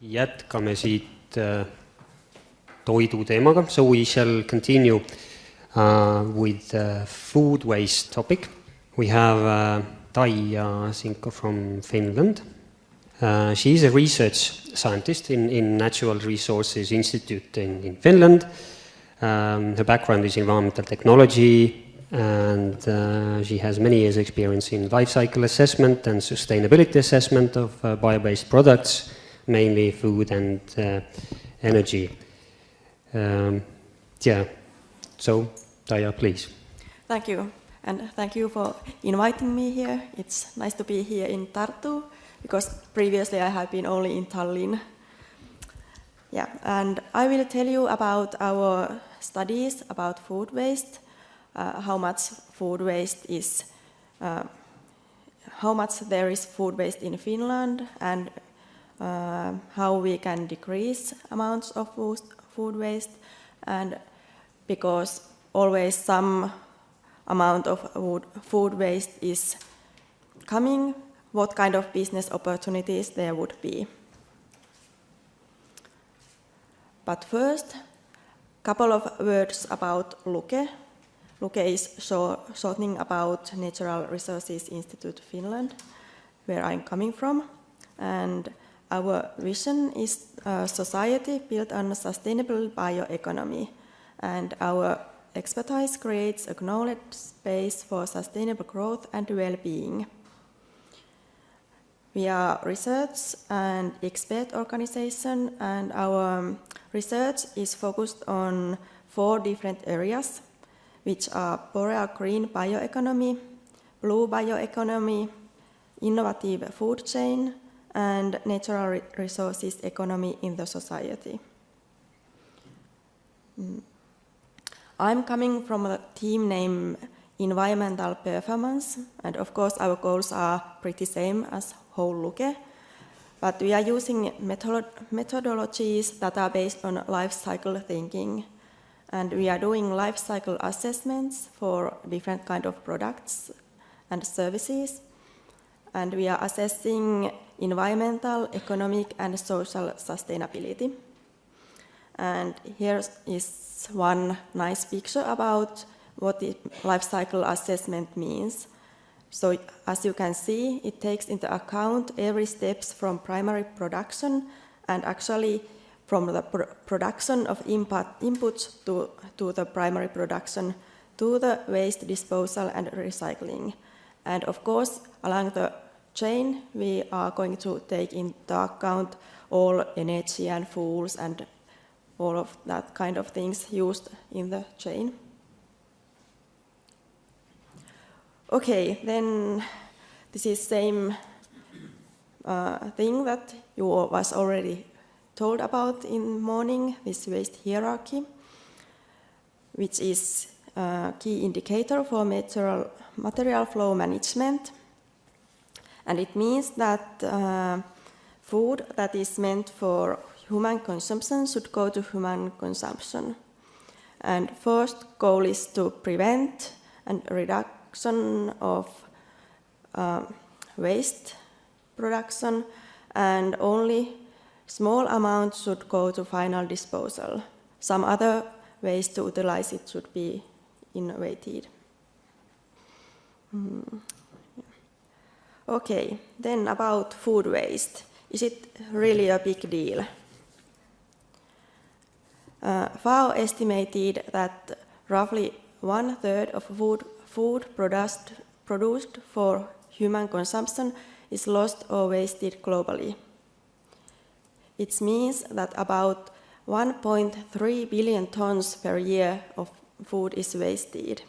jätkame siit äh, toidu teemaga, so we shall continue uh, with the food waste topic. We have uh, Taija Sinkko from Finland. Uh, she is a research scientist in, in Natural Resources Institute in, in Finland. Um, her background is environmental technology, and uh, she has many years experience in life cycle assessment and sustainability assessment of uh, bio-based products, mainly food and uh, energy. Um, yeah, so Taija, please. Thank you, and thank you for inviting me here. It's nice to be here in Tartu, because previously I have been only in Tallinn. Yeah, and I will tell you about our studies about food waste, uh, how much food waste is, uh, how much there is food waste in Finland, and uh, how we can decrease amounts of food waste, and because always some amount of food waste is coming, what kind of business opportunities there would be. But first, a couple of words about LUKE. LUKE is shortening about Natural Resources Institute Finland, where I'm coming from. And our vision is a society built on a sustainable bioeconomy. And our expertise creates a knowledge space for sustainable growth and well-being. We are research and expert organization and our um, research is focused on four different areas, which are boreal green bioeconomy, blue bioeconomy, innovative food chain, and natural resources economy in the society. Mm. I'm coming from a team named Environmental Performance, and of course our goals are pretty same as whole LUKE, but we are using methodologies that are based on life cycle thinking, and we are doing life cycle assessments for different kind of products and services, and we are assessing environmental, economic, and social sustainability. And here is one nice picture about what the life cycle assessment means. So as you can see, it takes into account every steps from primary production and actually from the pr production of input, inputs to, to the primary production to the waste disposal and recycling. And of course, along the chain, we are going to take into account all energy and fuels and all of that kind of things used in the chain. Okay, then this is same uh, thing that you was already told about in morning, this waste hierarchy, which is a key indicator for material, material flow management. And it means that uh, food that is meant for human consumption should go to human consumption. And first goal is to prevent and reduction of uh, waste production and only small amounts should go to final disposal. Some other ways to utilize it should be innovated. Mm. Okay, then about food waste. Is it really a big deal? Uh, FAO estimated that roughly one third of food, food produced, produced for human consumption is lost or wasted globally. It means that about 1.3 billion tons per year of food is wasted.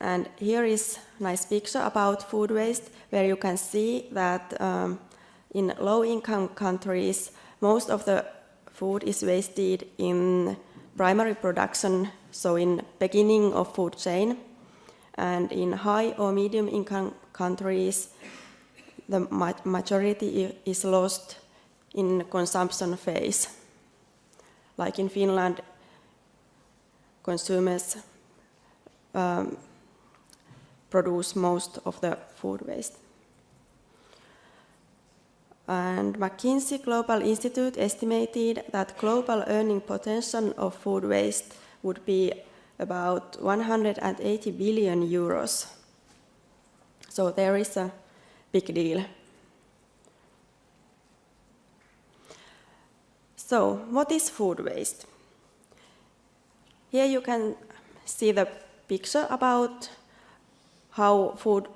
And here is a nice picture about food waste, where you can see that um, in low-income countries, most of the food is wasted in primary production, so in beginning of food chain. And in high or medium income countries, the majority is lost in consumption phase. Like in Finland, consumers um, produce most of the food waste. And McKinsey Global Institute estimated that global earning potential of food waste would be about 180 billion euros. So there is a big deal. So, what is food waste? Here you can see the picture about how food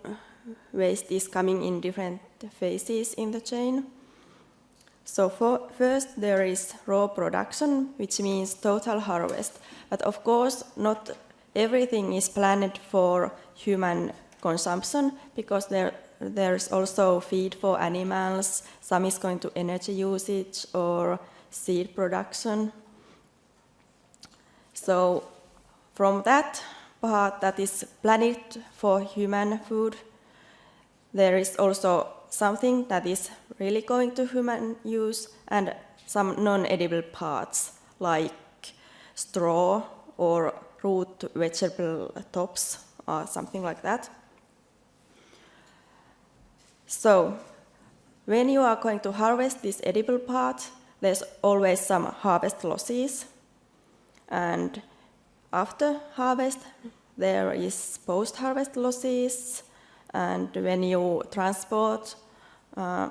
waste is coming in different phases in the chain. So for, first there is raw production, which means total harvest. But of course, not everything is planned for human consumption because there, there's also feed for animals, some is going to energy usage or seed production. So from that part that is planned for human food, there is also something that is really going to human use and some non-edible parts like straw or root vegetable tops or something like that. So when you are going to harvest this edible part, there's always some harvest losses. And after harvest, there is post-harvest losses. And when you transport uh,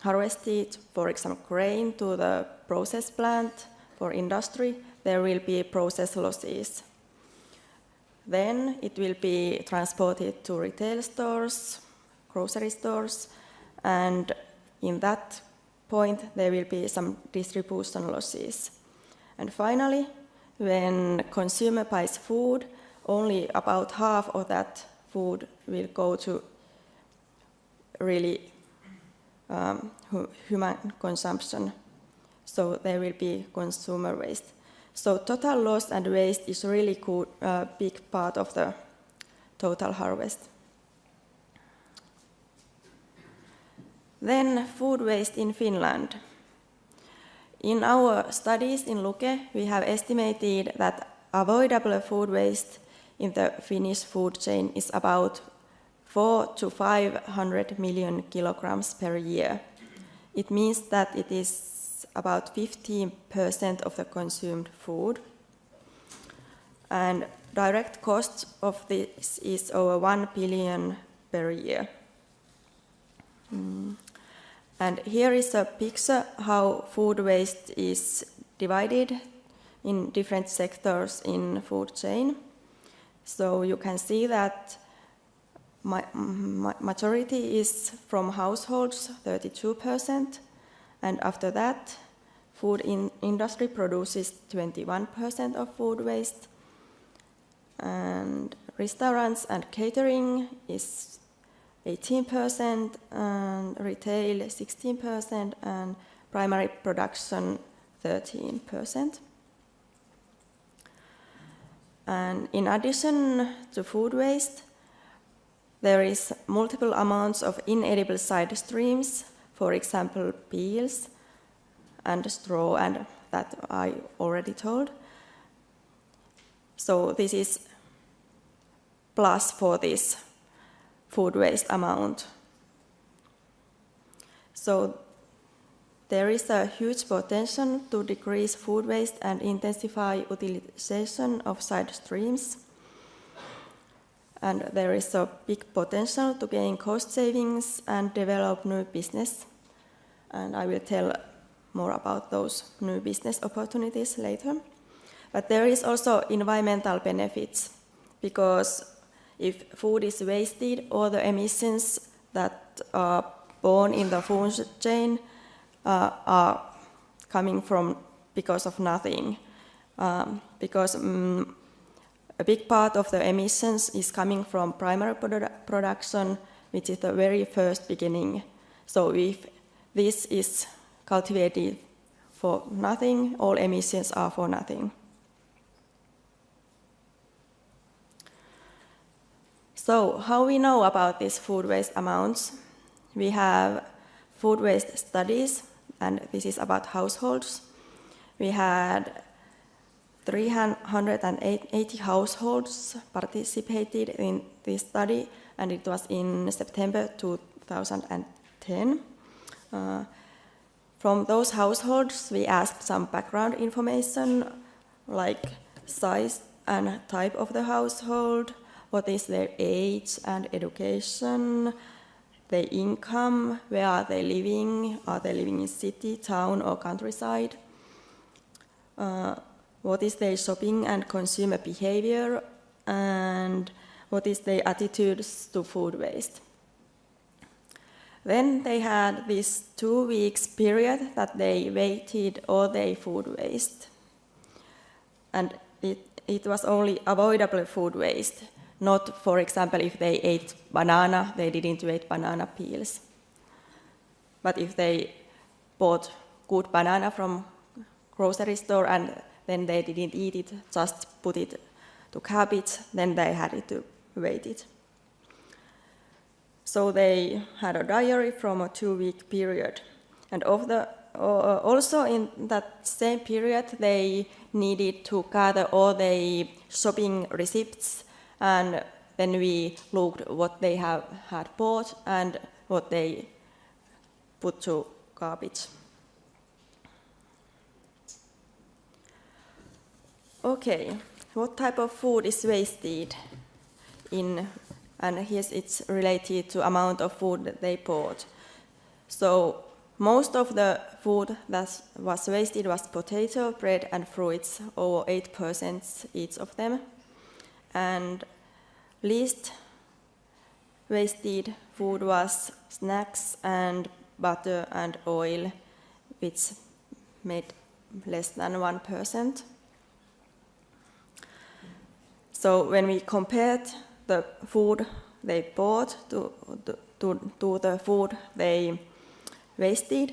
harvested, for example, grain to the process plant for industry, there will be process losses. Then it will be transported to retail stores, grocery stores, and in that point there will be some distribution losses. And finally, when consumer buys food, only about half of that food will go to really um, human consumption. So there will be consumer waste. So total loss and waste is really a uh, big part of the total harvest. Then food waste in Finland. In our studies in Luke, we have estimated that avoidable food waste in the Finnish food chain is about 4 to 500 million kilograms per year. It means that it is about 15% of the consumed food. And direct cost of this is over 1 billion per year. Mm. And here is a picture how food waste is divided in different sectors in food chain. So you can see that my, majority is from households, 32%, and after that, food in industry produces 21% of food waste, and restaurants and catering is 18%, and retail 16%, and primary production 13%. And in addition to food waste, there is multiple amounts of inedible side streams, for example, peels and straw, and that I already told. So this is plus for this food waste amount. So there is a huge potential to decrease food waste and intensify utilization of side streams and there is a big potential to gain cost savings and develop new business. And I will tell more about those new business opportunities later. But there is also environmental benefits because if food is wasted, all the emissions that are born in the food chain uh, are coming from because of nothing. Um, because um, a big part of the emissions is coming from primary produ production, which is the very first beginning. So if this is cultivated for nothing, all emissions are for nothing. So how we know about these food waste amounts? We have food waste studies, and this is about households. We had 380 households participated in this study, and it was in September 2010. Uh, from those households, we asked some background information like size and type of the household, what is their age and education, their income, where are they living, are they living in city, town or countryside, uh, what is their shopping and consumer behavior, and what is their attitudes to food waste. Then they had this two weeks period that they weighted all their food waste. And it, it was only avoidable food waste, not, for example, if they ate banana, they didn't eat banana peels. But if they bought good banana from grocery store and then they didn't eat it, just put it to cabbage, then they had to weight it. So they had a diary from a two-week period. And of the, uh, also in that same period, they needed to gather all the shopping receipts, and then we looked what they have had bought and what they put to garbage. Okay, what type of food is wasted in and here it's related to amount of food that they bought. So most of the food that was wasted was potato, bread, and fruits, over 8% each of them. And least wasted food was snacks and butter and oil, which made less than 1%. So when we compared the food they bought to, to, to the food they wasted,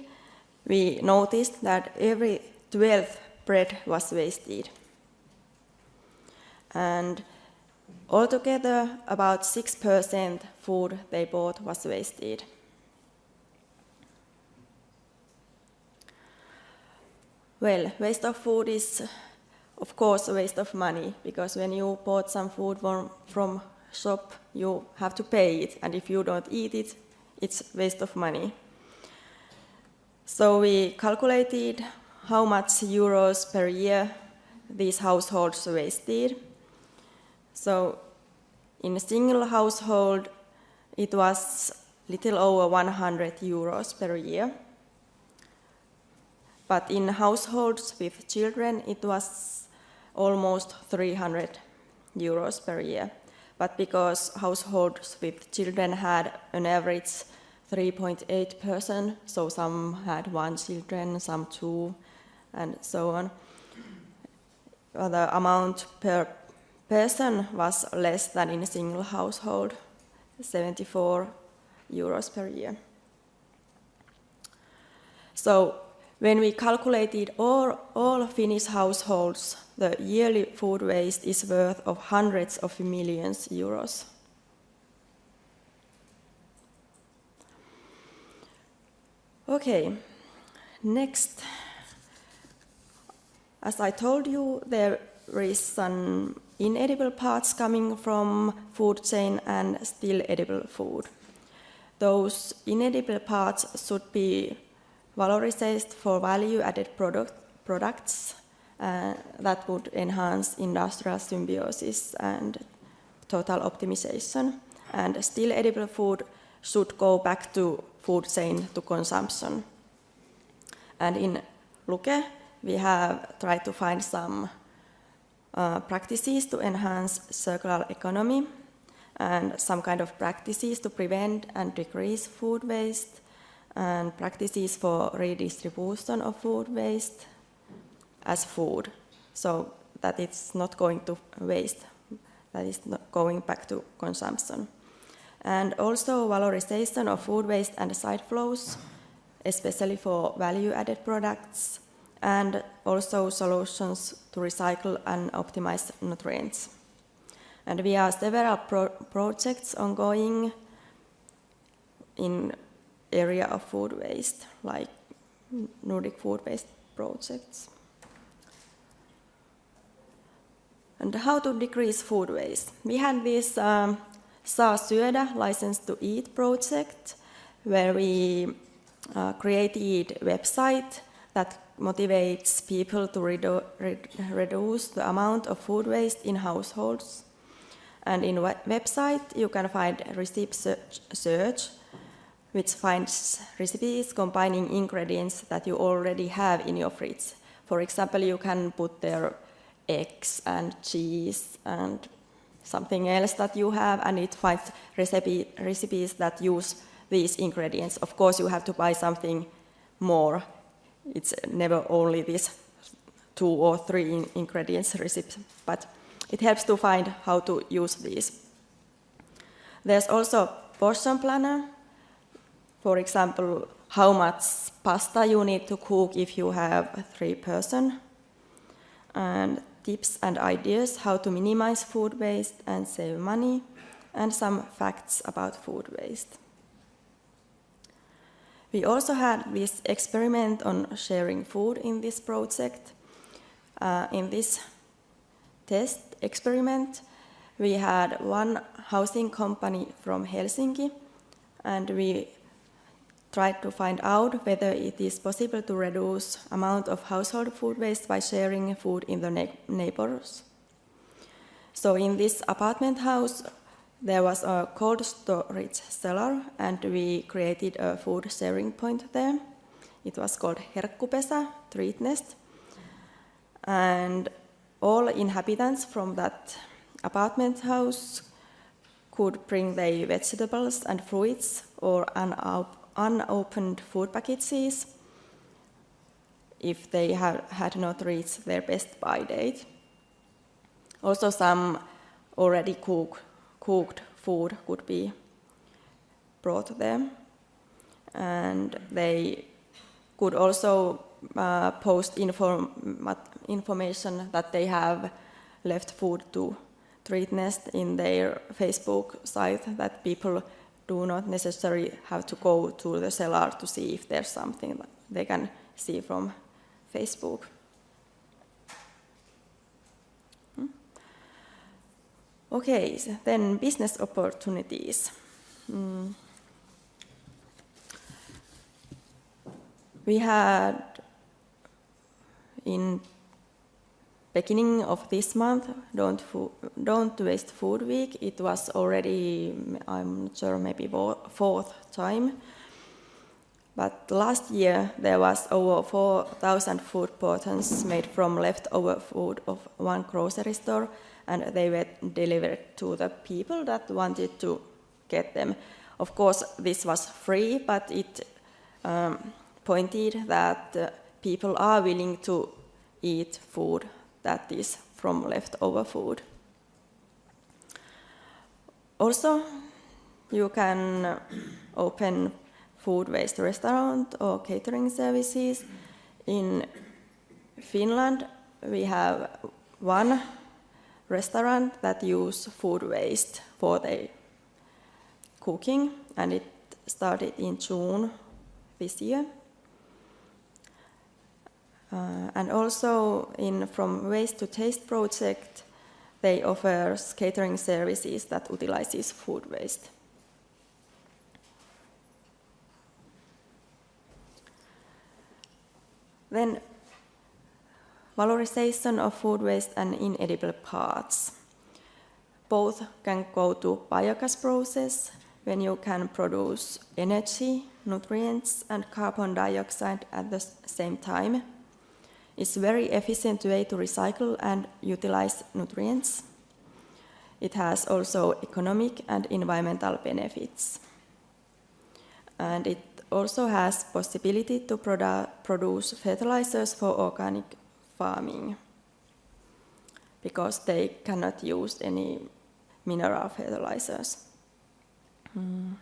we noticed that every 12th bread was wasted. And altogether, about 6% food they bought was wasted. Well, waste of food is, of course, a waste of money because when you bought some food from, from shop, you have to pay it, and if you don't eat it, it's waste of money. So we calculated how much euros per year these households wasted. So in a single household, it was little over 100 euros per year. But in households with children, it was almost 300 euros per year but because households with children had an average 3.8 person, so some had one children, some two, and so on. The amount per person was less than in a single household, 74 euros per year. So when we calculated all, all Finnish households the yearly food waste is worth of hundreds of millions euros. Okay, next. As I told you, there is some inedible parts coming from food chain and still edible food. Those inedible parts should be valorized for value-added product, products uh, that would enhance industrial symbiosis and total optimization. And still edible food should go back to food chain to consumption. And in Luke, we have tried to find some uh, practices to enhance circular economy and some kind of practices to prevent and decrease food waste and practices for redistribution of food waste as food, so that it's not going to waste, that is not going back to consumption. And also valorization of food waste and side flows, especially for value-added products, and also solutions to recycle and optimize nutrients. And we have several pro projects ongoing in area of food waste, like Nordic food waste projects. And how to decrease food waste? We had this um, Saa syödä, License to Eat project, where we uh, created website that motivates people to redu re reduce the amount of food waste in households. And in website, you can find recipe search, search, which finds recipes combining ingredients that you already have in your fridge. For example, you can put there eggs and cheese and something else that you have, and it finds recipe, recipes that use these ingredients. Of course, you have to buy something more. It's never only this two or three ingredients recipe, but it helps to find how to use these. There's also portion planner. For example, how much pasta you need to cook if you have three person. And tips and ideas how to minimize food waste and save money, and some facts about food waste. We also had this experiment on sharing food in this project. Uh, in this test experiment, we had one housing company from Helsinki, and we tried to find out whether it is possible to reduce amount of household food waste by sharing food in the neighbors. So in this apartment house, there was a cold storage cellar and we created a food sharing point there. It was called Herkkupesä, treat nest. And all inhabitants from that apartment house could bring their vegetables and fruits or unopened food packages if they had not reached their best buy date. Also some already cook, cooked food could be brought there. And they could also uh, post inform information that they have left food to Treat Nest in their Facebook site that people do not necessarily have to go to the cellar to see if there's something they can see from Facebook. Okay, so then business opportunities. Mm. We had in beginning of this month, Don't, Don't Waste Food Week, it was already, I'm not sure, maybe fourth time. But last year there was over 4,000 food portions made from leftover food of one grocery store and they were delivered to the people that wanted to get them. Of course, this was free, but it um, pointed that uh, people are willing to eat food that is from leftover food. Also, you can open food waste restaurant or catering services. In Finland, we have one restaurant that use food waste for their cooking, and it started in June this year. Uh, and also in From Waste to Taste project, they offer catering services that utilizes food waste. Then valorization of food waste and inedible parts. Both can go to biogas process when you can produce energy, nutrients and carbon dioxide at the same time it's a very efficient way to recycle and utilize nutrients. It has also economic and environmental benefits. And it also has possibility to produ produce fertilizers for organic farming because they cannot use any mineral fertilizers. Mm.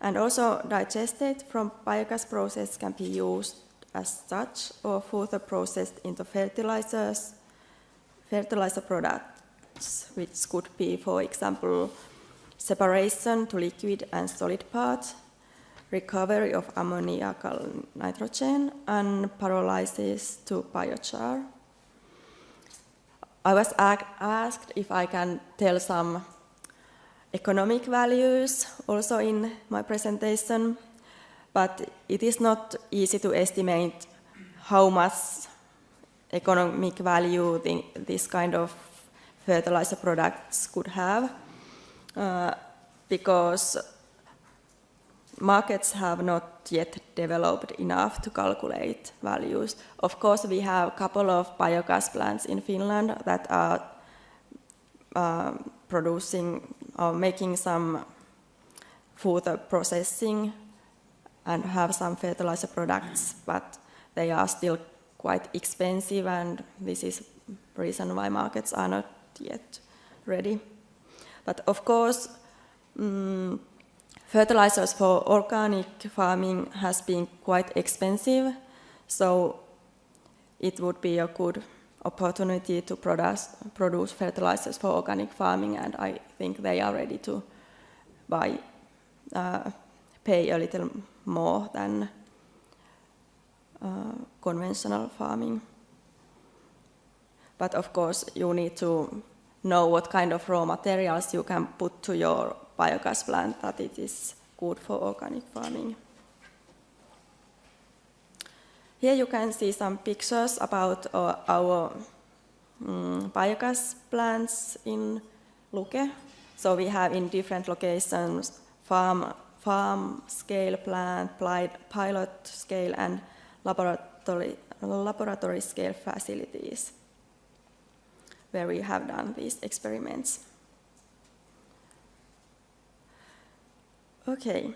And also digestate from biogas process can be used as such or further processed into fertilizers, fertilizer products, which could be, for example, separation to liquid and solid parts, recovery of ammoniacal nitrogen, and pyrolysis to biochar. I was asked if I can tell some economic values also in my presentation. but it is not easy to estimate how much economic value the, this kind of fertilizer products could have, uh, because markets have not yet developed enough to calculate values. Of course, we have a couple of biogas plants in Finland that are uh, producing or making some food processing and have some fertilizer products, but they are still quite expensive and this is reason why markets are not yet ready. But of course, um, fertilizers for organic farming has been quite expensive, so it would be a good opportunity to produce, produce fertilizers for organic farming and I think they are ready to buy, uh, pay a little more than uh, conventional farming. But of course you need to know what kind of raw materials you can put to your biogas plant that it is good for organic farming. Here you can see some pictures about uh, our um, biogas plants in Luke. So we have in different locations farm, farm scale plant, pilot scale and laboratory, laboratory scale facilities where we have done these experiments. Okay,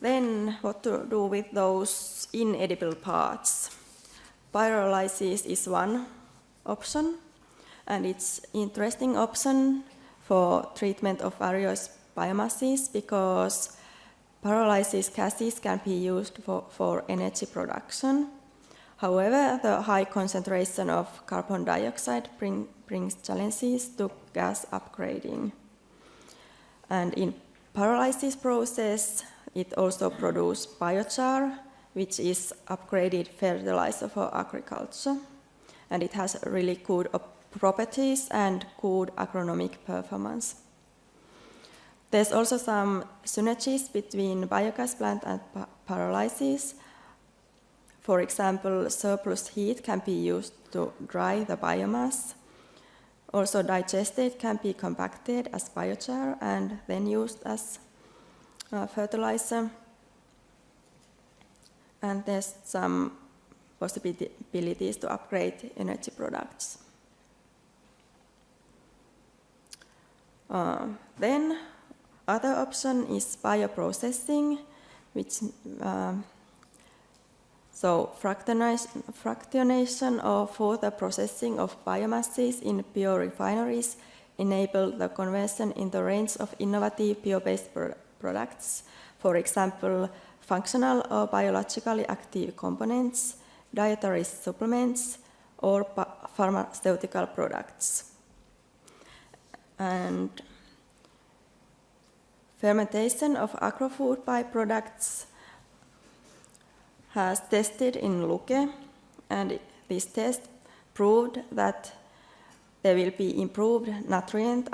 then what to do with those inedible parts? Pyrolysis is one option, and it's interesting option for treatment of various biomasses because pyrolysis gases can be used for, for energy production. However, the high concentration of carbon dioxide bring, brings challenges to gas upgrading. And in pyrolysis process, it also produces biochar, which is upgraded fertilizer for agriculture. And it has really good properties and good agronomic performance. There's also some synergies between biogas plant and pyrolysis. For example, surplus heat can be used to dry the biomass. Also digestate can be compacted as biochar and then used as uh, fertilizer. And there's some possibilities to upgrade energy products. Uh, then other option is bioprocessing, which uh, so fractionation, or further processing of biomasses in biorefineries enable the conversion in the range of innovative bio-based products, for example, functional or biologically active components, dietary supplements, or pharmaceutical products. And fermentation of agrofood byproducts has tested in Luke, and this test proved that there will be improved nutrient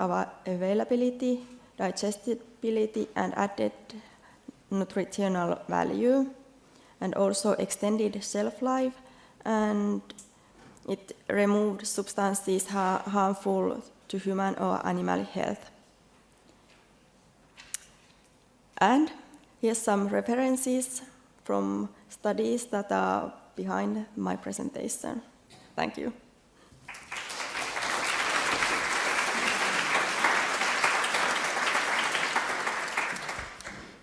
availability digestibility and added nutritional value, and also extended shelf life, and it removed substances ha harmful to human or animal health. And here's some references from studies that are behind my presentation. Thank you.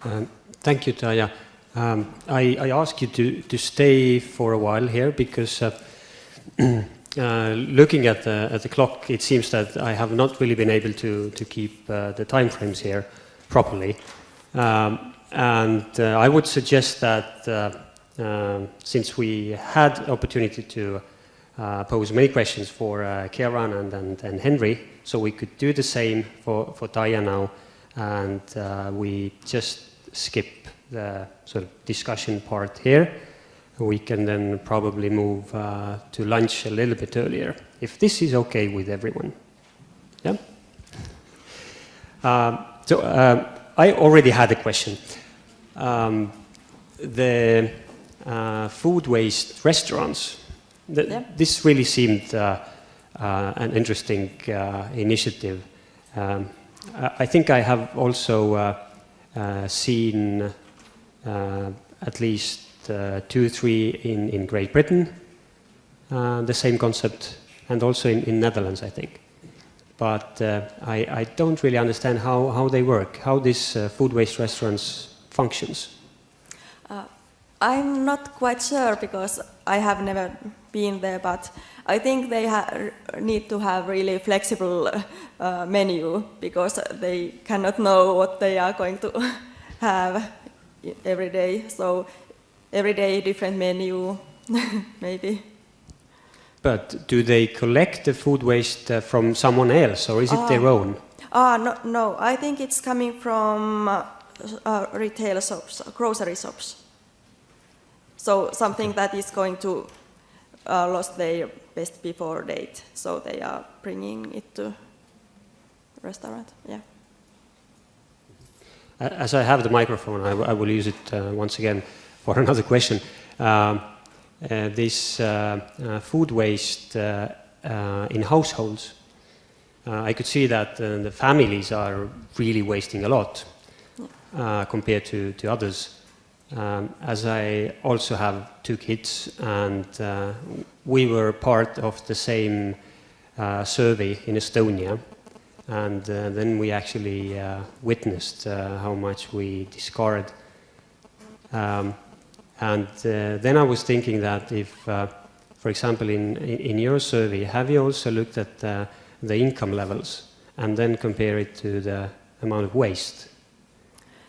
Um, thank you, Taija. Um, I, I, ask you to, to stay for a while here because uh, uh, looking at the, at the clock, it seems that I have not really been able to, to keep uh, the time frames here properly. Um, and uh, I would suggest that uh, um, since we had opportunity to uh, pose many questions for uh, Kieran and, and, and Henry, so we could do the same for, for Taija now, and we just skip the sort of discussion part here. We can then probably move uh, to lunch a little bit earlier, if this is okay with everyone. Yeah? Um, so uh, I already had a question. Um, the uh, food waste restaurants, th- Yeah. this really seemed uh, uh, an interesting uh, initiative. Um, I think I have also uh, uh, seen uh, at least uh, two, three in, in Great Britain, uh, the same concept, and also in, in Netherlands, I think. But uh, I, I don't really understand how, how they work, how this uh, food waste restaurants functions. Uh, I'm not quite sure because I have never been there, but I think they ha- need to have really flexible uh, menu because they cannot know what they are going to have every day. So every day different menu, maybe. But do they collect the food waste uh, from someone else, or is it their own? Ah, no, no. I think it's coming from uh, uh, retail shops, grocery shops. So something that is going to uh, lost their best before date, so they are bringing it to restaurant. Yeah. As I have the microphone, I, w- I will use it uh, once again for another question. Um, uh, this uh, uh, food waste uh, uh, in households, uh, I could see that uh, the families are really wasting a lot uh, compared to, to others. Um, as I also have two kids, and uh, we were part of the same uh, survey in Estonia, and uh, then we actually uh, witnessed uh, how much we discard. Um, and uh, then I was thinking that if, for example, in, in your survey, have you also looked at the income levels and then compare it to the amount of waste?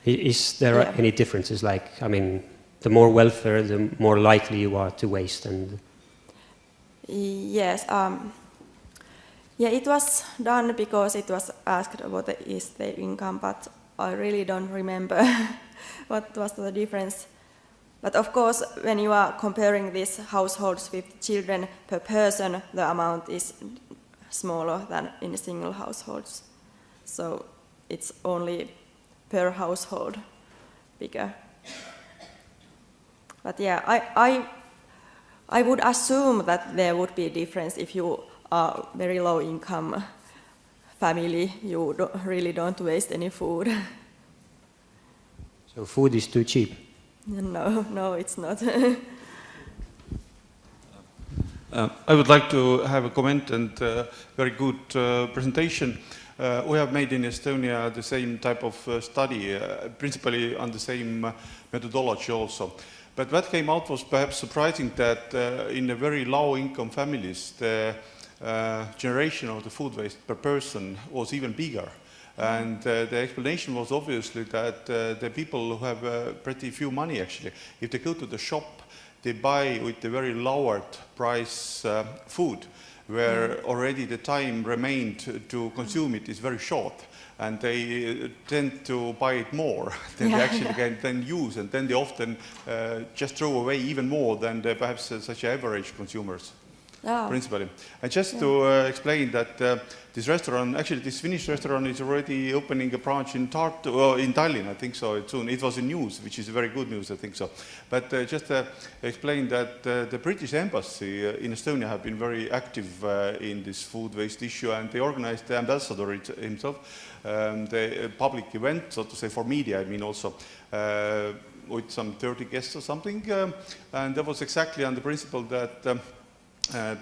Is there Yeah. any differences? Like, I mean, the more welfare, the more likely you are to waste, and Yes. Um, yeah, it was done because it was asked what is the income, but I really don't remember what was the difference. But of course, when you are comparing these households with children per person, the amount is smaller than in single households. So it's only per household bigger. But yeah, I, I I would assume that there would be a difference if you are very low income family, you don't, really don't waste any food. so food is too cheap. no, no, it's not. Uh, I would like to have a comment and uh, very good uh, presentation. Uh, we have made in Estonia the same type of uh, study, uh, principally on the same uh, methodology also. But what came out was perhaps surprising that uh, in the very low income families, the uh, generation of the food waste per person was even bigger. And uh, the explanation was obviously that uh, the people who have uh, pretty few money actually, if they go to the shop, they buy with the very lowered price food, where already the time remained to consume it is very short. And they uh, tend to buy it more than they actually yeah. can then use, and then they often uh, just throw away even more than the, perhaps uh, such average consumers Oh, principally. And just to uh, explain that uh, this restaurant, actually this Finnish restaurant is already opening a branch in Tartu, well, in Tallinn, I think so, soon. It was in news, which is very good news, I think so. But uh, just uh, explain that uh, the British embassy uh, in Estonia have been very active uh, in this food waste issue, and they organized the ambassador himself, um, the public event, so to say, for media, I mean also, uh, with some 30 guests or something. Um, and that was exactly on the principle that um,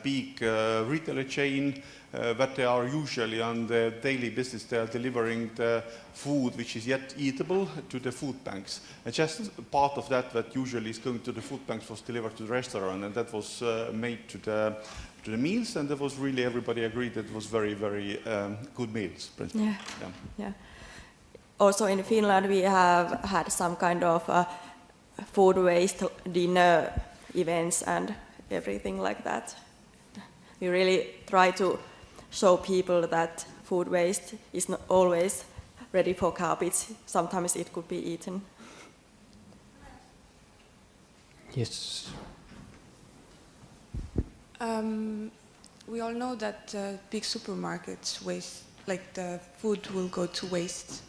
big uh, retailer chain uh, that they are usually on the daily business. They are delivering the food which is yet eatable to the food banks. And just part of that that usually is going to the food banks was delivered to the restaurant, and that was uh, made to the to the meals, and that was really everybody agreed that it was very very um, good meals. yeah, Yeah. yeah. Also in Finland, we have had some kind of uh, food waste dinner events and everything like that. We really try to show people that food waste is not always ready for garbage. Sometimes it could be eaten. Yes. Um, we all know that uh, big supermarkets waste, like the food will go to waste,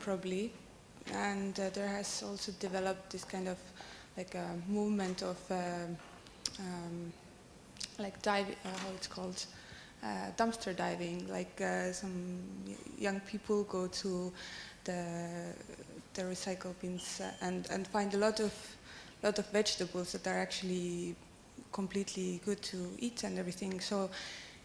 probably, and uh, there has also developed this kind of like a movement of um, um, like dive, uh, how it's called, uh, dumpster diving. Like uh, some young people go to the the recycle bins and and find a lot of lot of vegetables that are actually completely good to eat and everything. So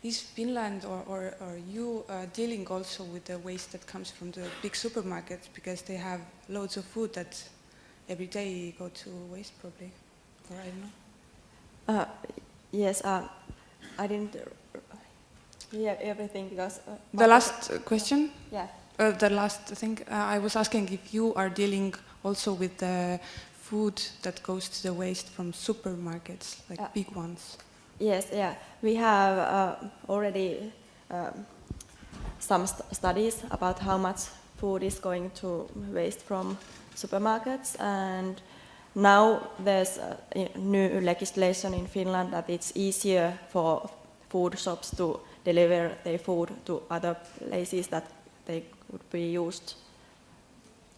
is Finland or, or, or you uh, dealing also with the waste that comes from the big supermarkets because they have loads of food that every day go to waste probably, or I don't know. Uh, yes, uh, I didn't uh, hear everything because. Uh, The last uh, question, Yeah. uh, the last thing, uh, I was asking if you are dealing also with the food that goes to the waste from supermarkets, like big ones. Yes, yeah. We have uh, already um, some st- studies about how much food is going to waste from supermarkets, and now there's uh, new legislation in Finland that it's easier for food shops to deliver their food to other places that they could be used.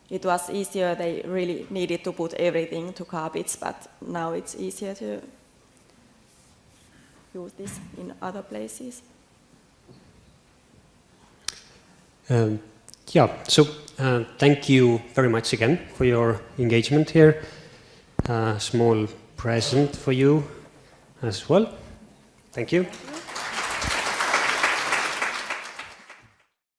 It was easier; they really needed to put everything to garbage, but now it's easier to use this in other places. Um, yeah, so uh, thank you very much again for your engagement here. A small present for you as well. Thank you.